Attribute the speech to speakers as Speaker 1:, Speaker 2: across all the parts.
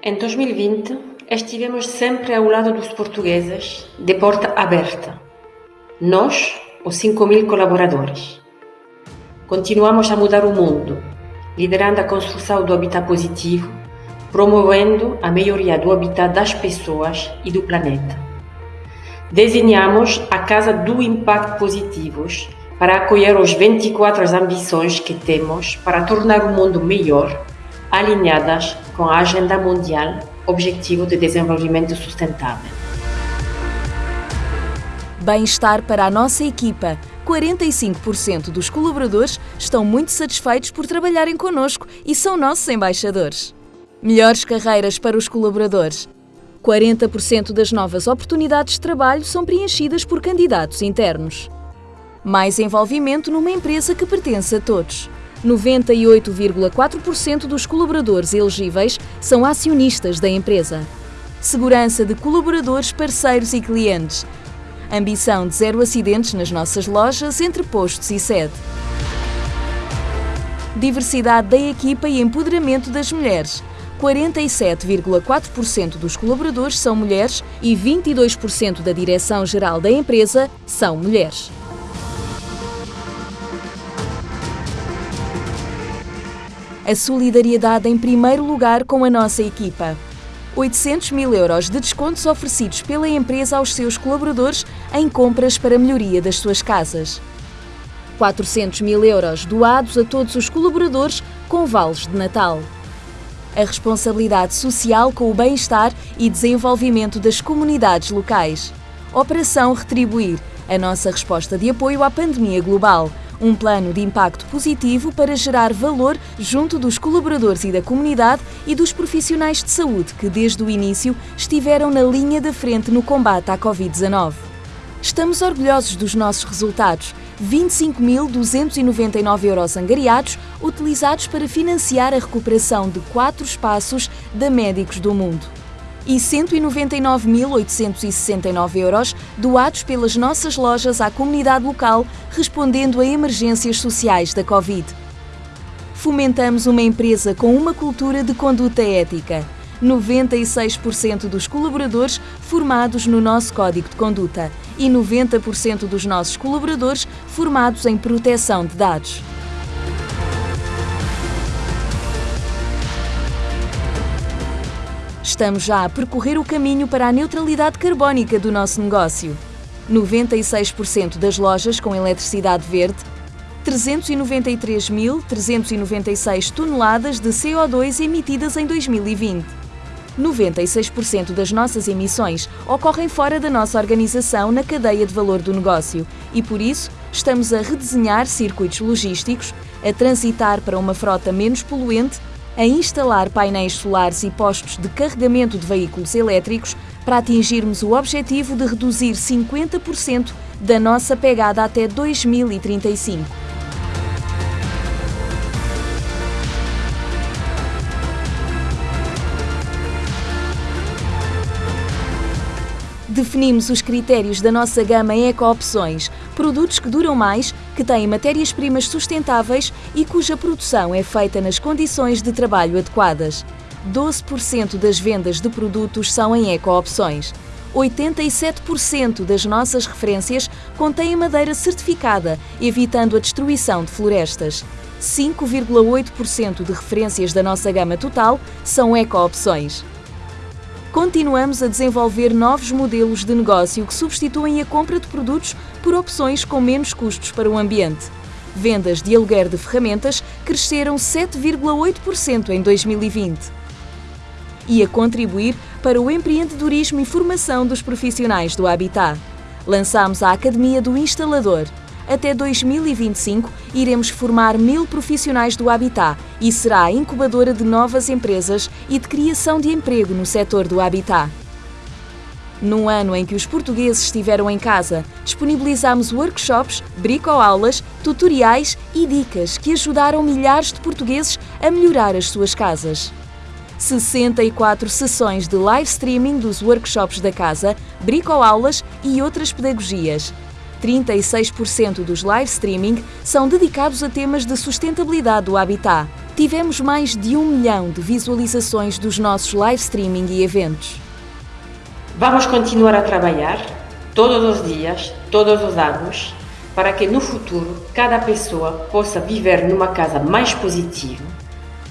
Speaker 1: Em 2020, estivemos sempre ao lado dos portugueses, de porta aberta. Nós, os 5 mil colaboradores. Continuamos a mudar o mundo, liderando a construção do habitat positivo, promovendo a melhoria do habitat das pessoas e do planeta. Desenhamos a Casa do Impacto Positivos para acolher as 24 ambições que temos para tornar o mundo melhor alinhadas com a Agenda Mundial Objetivo de Desenvolvimento Sustentável.
Speaker 2: Bem-estar para a nossa equipa. 45% dos colaboradores estão muito satisfeitos por trabalharem connosco e são nossos embaixadores. Melhores carreiras para os colaboradores. 40% das novas oportunidades de trabalho são preenchidas por candidatos internos. Mais envolvimento numa empresa que pertence a todos. 98,4% dos colaboradores elegíveis são acionistas da empresa. Segurança de colaboradores, parceiros e clientes. Ambição de zero acidentes nas nossas lojas, entre postos e sede. Diversidade da equipa e empoderamento das mulheres. 47,4% dos colaboradores são mulheres e 22% da direção-geral da empresa são mulheres. A solidariedade em primeiro lugar com a nossa equipa. 800 mil euros de descontos oferecidos pela empresa aos seus colaboradores em compras para melhoria das suas casas. 400 mil euros doados a todos os colaboradores com vales de Natal. A responsabilidade social com o bem-estar e desenvolvimento das comunidades locais. Operação Retribuir, a nossa resposta de apoio à pandemia global, um plano de impacto positivo para gerar valor junto dos colaboradores e da comunidade e dos profissionais de saúde que, desde o início, estiveram na linha da frente no combate à Covid-19. Estamos orgulhosos dos nossos resultados. 25.299 euros angariados utilizados para financiar a recuperação de quatro espaços da Médicos do Mundo e 199.869 euros doados pelas nossas lojas à comunidade local, respondendo a emergências sociais da Covid. Fomentamos uma empresa com uma cultura de conduta ética. 96% dos colaboradores formados no nosso Código de Conduta e 90% dos nossos colaboradores formados em proteção de dados. Estamos já a percorrer o caminho para a neutralidade carbónica do nosso negócio. 96% das lojas com eletricidade verde, 393.396 toneladas de CO2 emitidas em 2020. 96% das nossas emissões ocorrem fora da nossa organização na cadeia de valor do negócio e, por isso, estamos a redesenhar circuitos logísticos, a transitar para uma frota menos poluente a instalar painéis solares e postos de carregamento de veículos elétricos para atingirmos o objetivo de reduzir 50% da nossa pegada até 2035. Definimos os critérios da nossa gama Eco-Opções, produtos que duram mais, que têm matérias-primas sustentáveis e cuja produção é feita nas condições de trabalho adequadas. 12% das vendas de produtos são em Eco-Opções. 87% das nossas referências contêm madeira certificada, evitando a destruição de florestas. 5,8% de referências da nossa gama total são eco-opções. Continuamos a desenvolver novos modelos de negócio que substituem a compra de produtos por opções com menos custos para o ambiente. Vendas de aluguer de ferramentas cresceram 7,8% em 2020. E a contribuir para o empreendedorismo e formação dos profissionais do Habitat. Lançamos a Academia do Instalador, até 2025, iremos formar mil profissionais do Habitat e será a incubadora de novas empresas e de criação de emprego no setor do Habitat. Num ano em que os portugueses estiveram em casa, disponibilizamos workshops, bricoaulas, tutoriais e dicas que ajudaram milhares de portugueses a melhorar as suas casas. 64 sessões de live streaming dos workshops da casa, bricoaulas e outras pedagogias, 36% dos live streaming são dedicados a temas de sustentabilidade do habitat. tivemos mais de um milhão de visualizações dos nossos live streaming e eventos.
Speaker 1: Vamos continuar a trabalhar todos os dias, todos os anos, para que no futuro cada pessoa possa viver numa casa mais positiva,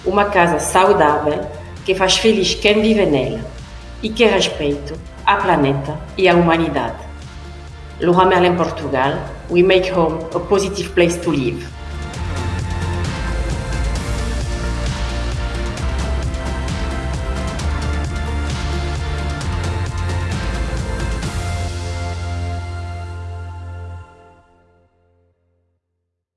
Speaker 1: uma casa saudável que faz feliz quem vive nela e que respeita a planeta e a humanidade. Laura Merlin, Portugal, we make home a positive place to live.